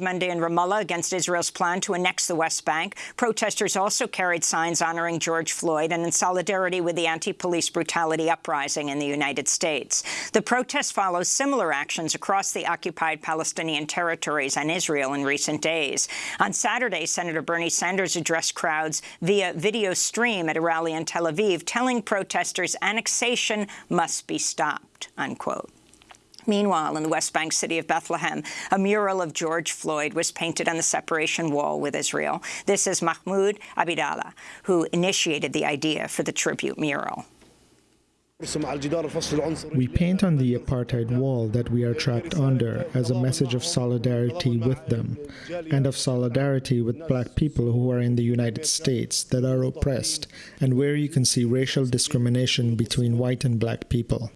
Monday in Ramallah against Israel's plan to annex the West Bank. Protesters also carried signs honoring George Floyd and in solidarity with the anti-police brutality uprising in the United States. The protest follows similar actions across the occupied Palestinian territories and Israel in recent days. On Saturday, Senator Bernie Sanders addressed crowds via video stream at a rally in Tel Aviv, telling protesters annexation must be stopped, unquote. Meanwhile, in the West Bank city of Bethlehem, a mural of George Floyd was painted on the separation wall with Israel. This is Mahmoud Abidallah, who initiated the idea for the tribute mural. We paint on the apartheid wall that we are trapped under as a message of solidarity with them and of solidarity with black people who are in the United States that are oppressed and where you can see racial discrimination between white and black people.